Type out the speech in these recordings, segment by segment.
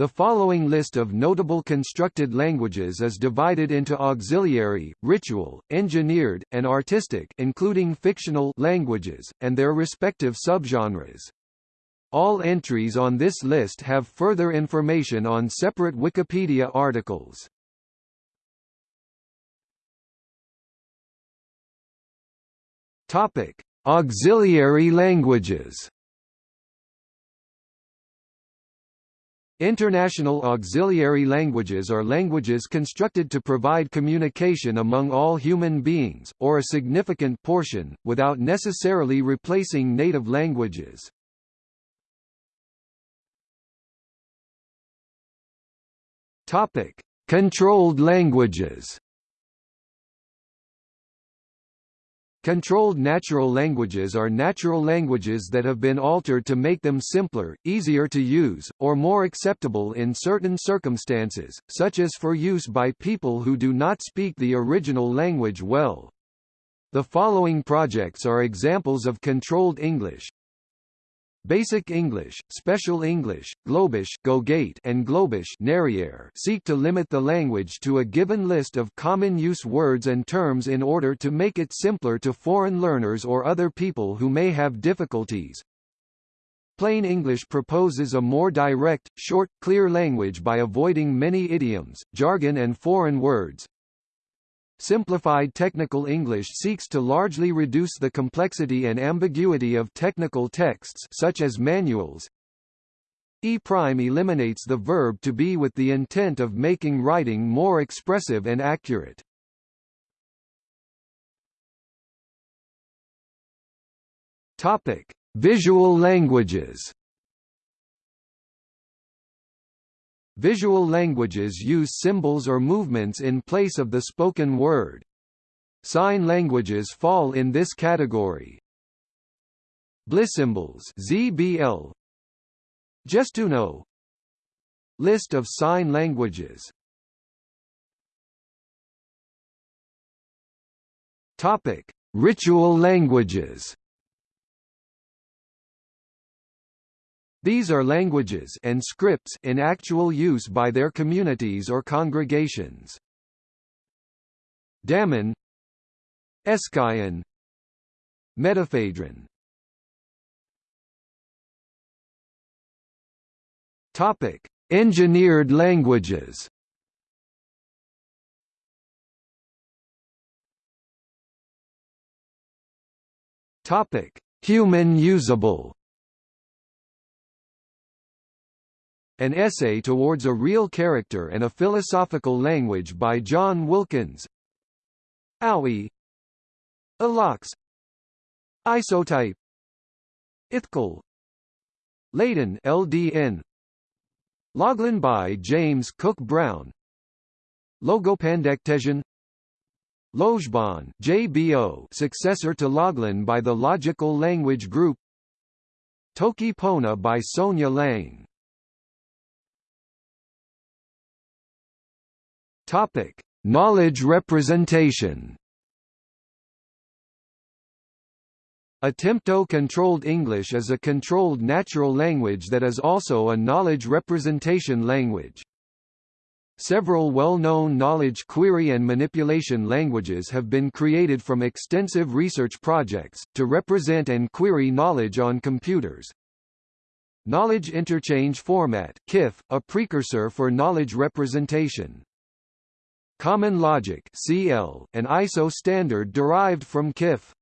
The following list of notable constructed languages is divided into auxiliary, ritual, engineered, and artistic including fictional languages, and their respective subgenres. All entries on this list have further information on separate Wikipedia articles. Topic: Auxiliary languages. International auxiliary languages are languages constructed to provide communication among all human beings, or a significant portion, without necessarily replacing native languages. Controlled languages Controlled natural languages are natural languages that have been altered to make them simpler, easier to use, or more acceptable in certain circumstances, such as for use by people who do not speak the original language well. The following projects are examples of controlled English. Basic English, Special English, Globish Gogate and Globish seek to limit the language to a given list of common use words and terms in order to make it simpler to foreign learners or other people who may have difficulties. Plain English proposes a more direct, short, clear language by avoiding many idioms, jargon and foreign words, Simplified Technical English seeks to largely reduce the complexity and ambiguity of technical texts such as manuals. E-prime eliminates the verb to be with the intent of making writing more expressive and accurate. Topic: Visual languages. Visual languages use symbols or movements in place of the spoken word. Sign languages fall in this category. Blissymbols ZBL Gestuno List of sign languages. Topic: Ritual languages These are languages and scripts in actual use by their communities or congregations. Damin Eskayan Medefaidrin Topic: Engineered languages. Topic: Human usable. An Essay Towards a Real Character and a Philosophical Language by John Wilkins. Aui Alox Isotype. Ithkuil Láadan LDN Loglan by James Cooke Brown. Logopandecteision. Lojban JBO successor to Loglan by the Logical Language Group. Toki Pona by Sonja Lang Topic: Knowledge representation. Attempto-controlled English is a controlled natural language that is also a knowledge representation language. Several well-known knowledge query and manipulation languages have been created from extensive research projects, to represent and query knowledge on computers. Knowledge Interchange Format KIF, a precursor for knowledge representation. Common Logic CL, an ISO standard derived from KIF.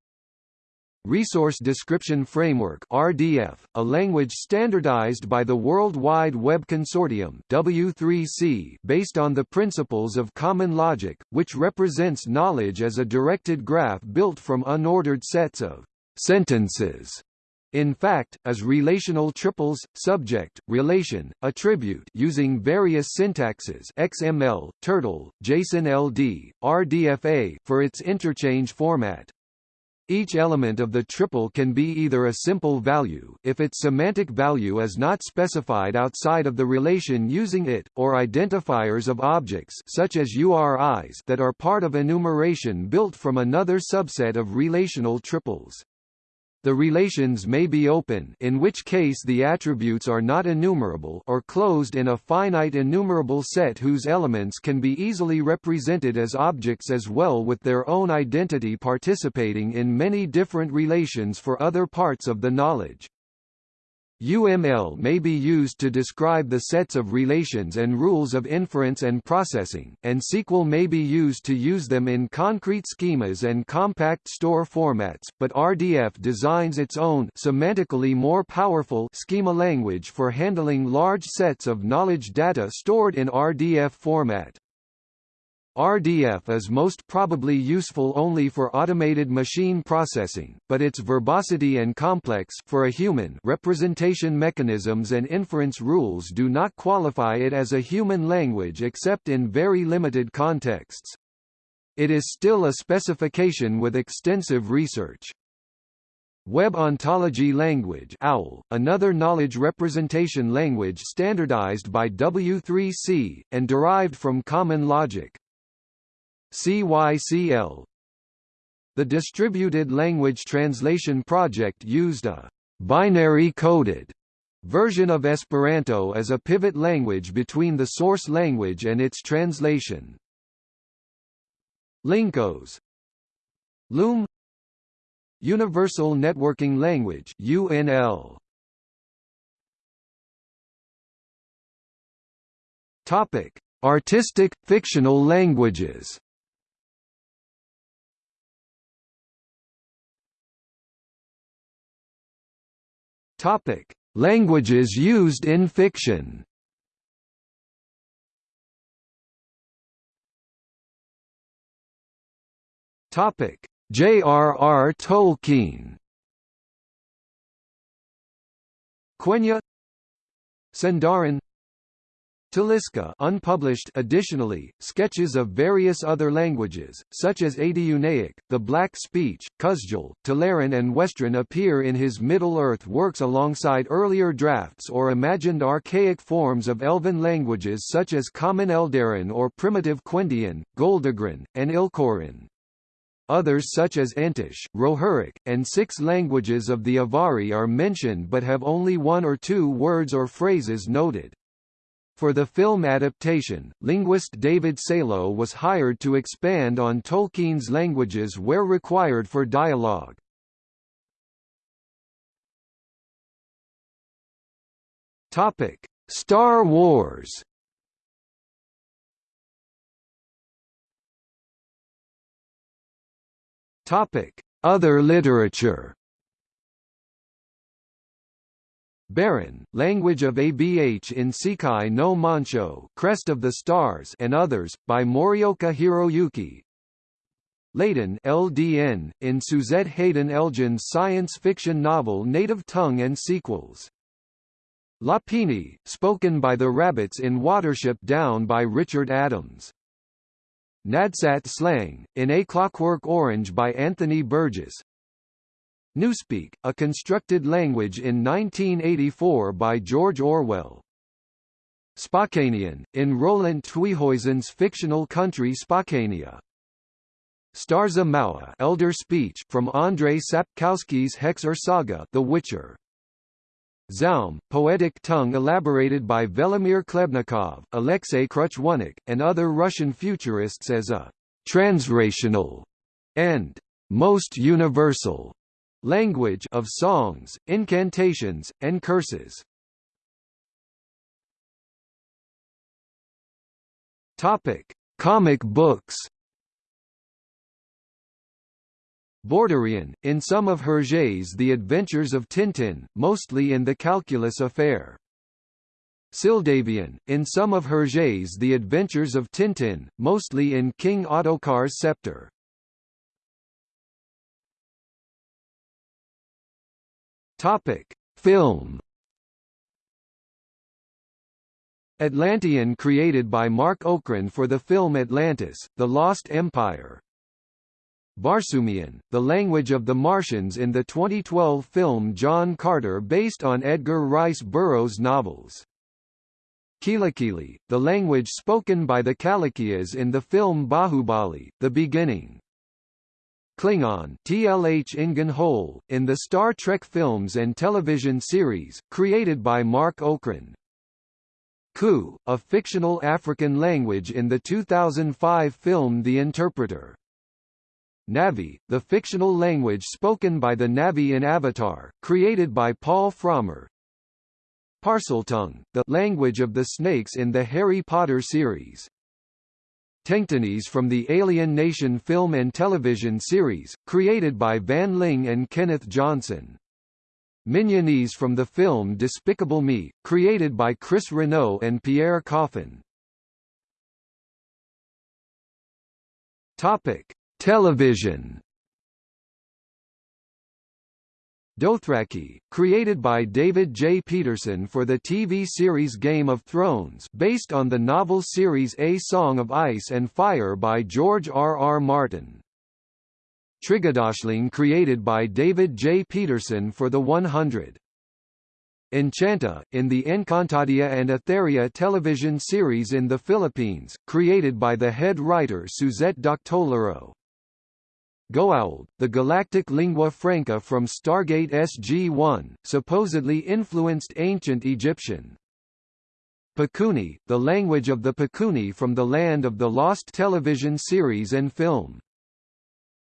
Resource Description Framework RDF, a language standardized by the World Wide Web Consortium W3C based on the principles of common logic, which represents knowledge as a directed graph built from unordered sets of sentences in fact, as relational triples, subject, relation, attribute using various syntaxes XML, Turtle, JSON-LD, RDFA for its interchange format. Each element of the triple can be either a simple value if its semantic value is not specified outside of the relation using it, or identifiers of objects such as URIs that are part of enumeration built from another subset of relational triples. The relations may be open in which case the attributes are not enumerable or closed in a finite enumerable set whose elements can be easily represented as objects as well with their own identity participating in many different relations for other parts of the knowledge. UML may be used to describe the sets of relations and rules of inference and processing, and SQL may be used to use them in concrete schemas and compact store formats, but RDF designs its own semantically more powerful schema language for handling large sets of knowledge data stored in RDF format. RDF is most probably useful only for automated machine processing, but its verbosity and complex for a human representation mechanisms and inference rules do not qualify it as a human language except in very limited contexts. It is still a specification with extensive research. Web Ontology Language OWL, another knowledge representation language standardized by W3C, and derived from Common Logic. CYCL The Distributed Language Translation Project used a binary-coded version of Esperanto as a pivot language between the source language and its translation. Lincos Loom Universal Networking Language UNL Topic Artistic fictional languages Topic: Languages used in fiction. Topic: J.R.R. Tolkien. Quenya Sindarin Taliska unpublished additionally, sketches of various other languages, such as Adûnaic, the Black Speech, Khuzdul, Telerin and Westron appear in his Middle-earth works alongside earlier drafts or imagined archaic forms of Elven languages such as Common Eldarin or Primitive Quendian, Goldogrin, and Ilkorin. Others such as Entish, Rohirric, and six languages of the Avari are mentioned but have only one or two words or phrases noted. For the film adaptation, linguist David Salo was hired to expand on Tolkien's languages where required for dialogue. Topic: Star Wars. Topic: Other literature. Baron, language of ABH in Seikai no Monshō Crest of the Stars and others, by Morioka Hiroyuki. Láadan LDN, in Suzette Haden Elgin's science fiction novel Native Tongue and Sequels. Lapine, spoken by the rabbits in Watership Down by Richard Adams. Nadsat slang, in A Clockwork Orange by Anthony Burgess, Newspeak, a constructed language in 1984 by George Orwell. Spokanian, in Roland Tweehuizen's fictional country Spokania. Starsza Mowa Elder Speech from Andrei Sapkowski's Hexer Saga The Witcher. Zaum, poetic tongue elaborated by Velimir Khlebnikov, Alexei Kruchenykh, and other Russian futurists as a transrational and most universal language of songs, incantations, and curses. Topic: Comic books. Bordurian, in some of Hergé's The Adventures of Tintin, mostly in The Calculus Affair. Syldavian, in some of Hergé's The Adventures of Tintin, mostly in King Ottokar's Scepter. Topic: Film. Atlantean created by Marc Okrand for the film Atlantis: The Lost Empire. Barsoomian, the language of the Martians in the 2012 film John Carter based on Edgar Rice Burroughs novels. Kilikili, the language spoken by the Kalakeyas in the film Bahubali, The Beginning. Klingon TLH Ingen Hol, in the Star Trek films and television series, created by Marc Okrand. Ku, a fictional African language in the 2005 film The Interpreter. Na'vi, the fictional language spoken by the Na'vi in Avatar, created by Paul Frommer. Parseltongue, the language of the snakes in the Harry Potter series. Tenctonese from the Alien Nation film and television series, created by Van Ling and Kenneth Johnson. Minionese from the film Despicable Me, created by Chris Renaud and Pierre Coffin. Topic: Television Dothraki, created by David J. Peterson for the TV series Game of Thrones based on the novel series A Song of Ice and Fire by George R. R. Martin. Trigedasleng created by David J. Peterson for the 100. Enchanta, in the Encantadia and Etheria television series in the Philippines, created by the head writer Suzette Doctolero. Goa'uld, the galactic lingua franca from Stargate SG-1, supposedly influenced ancient Egyptian. Pakuni, the language of the Pakuni from the Land of the Lost television series and film.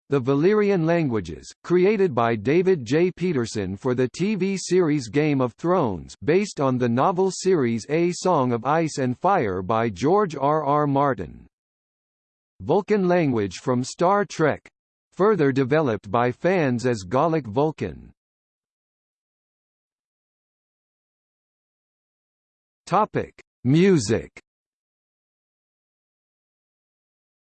The Valyrian languages, created by David J. Peterson for the TV series Game of Thrones based on the novel series A Song of Ice and Fire by George R. R. Martin. Vulcan language from Star Trek further developed by fans as Golic Vulcan. Topic: Music.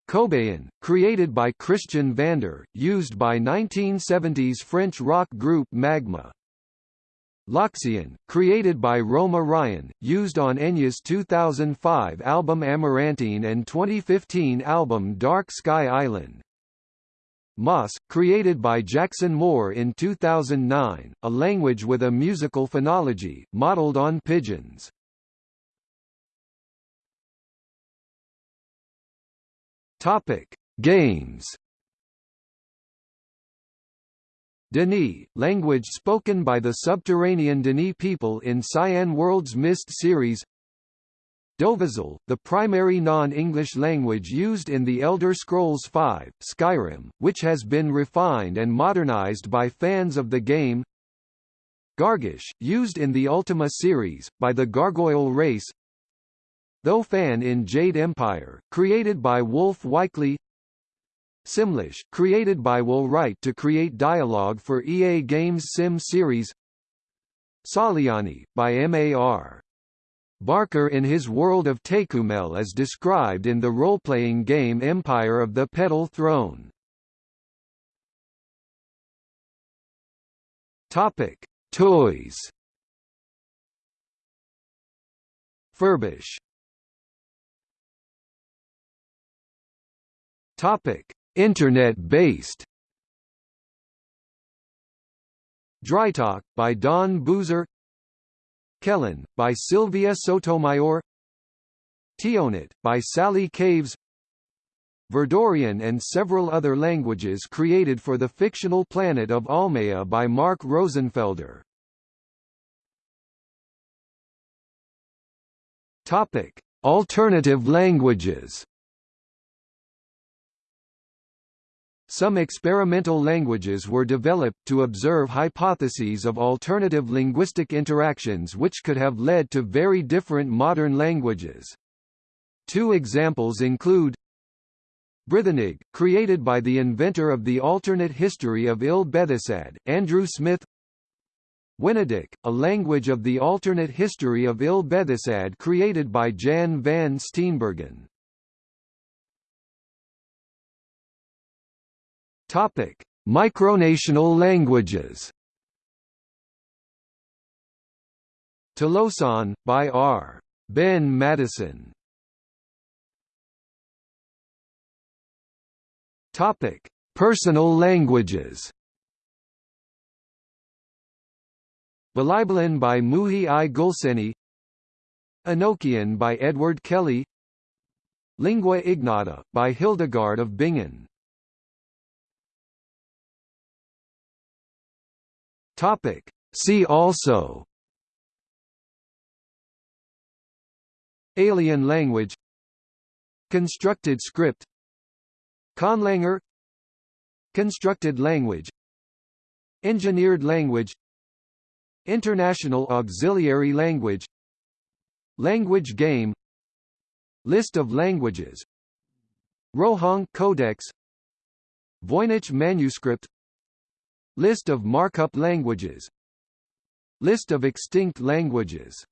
Kobaïan, created by Christian Vander, used by 1970s French rock group Magma. Loxian, created by Roma Ryan, used on Enya's 2005 album Amarantine and 2015 album Dark Sky Island. Moss, created by Jackson Moore in 2009, a language with a musical phonology, modeled on pidgins. Topic: Games. D'ni, language spoken by the subterranean D'ni people in Cyan World's Myst series Dovahzul, the primary non-English language used in The Elder Scrolls V, Skyrim, which has been refined and modernized by fans of the game. Gargish, used in the Ultima series, by the Gargoyle race. Tho Fan in Jade Empire, created by Wolf Wikeley Simlish, created by Will Wright to create dialogue for EA Games Sim series. Tsolyáni, by MAR Barker in his world of Tékumel as described in the role-playing game Empire of the Petal Throne. Topic: Toys. Furbish. Topic: Internet-based. Dritok, by Don Boozer Kēlen, by Sylvia Sotomayor Teonaht, by Sally Caves Verdurian and several other languages created for the fictional planet of Almea by Mark Rosenfelder. Topic: Alternative languages. Some experimental languages were developed to observe hypotheses of alternative linguistic interactions which could have led to very different modern languages. Two examples include Brithenig, created by the inventor of the alternate history of Ill Bethisad, Andrew Smith Wenedyk, a language of the alternate history of Ill Bethisad created by Jan van Steenbergen. Topic: Micronational languages. Talossan, by R. Ben Madison. Topic: Personal languages. Balaibalan by Muhi I Gulseni Enochian by Edward Kelley Lingua Ignota, by Hildegard of Bingen Topic. See also. Alien language. Constructed script. Conlanger. Constructed language. Engineered language. International auxiliary language. Language game. List of languages. Rohonc Codex. Voynich manuscript List of markup languages. List of extinct languages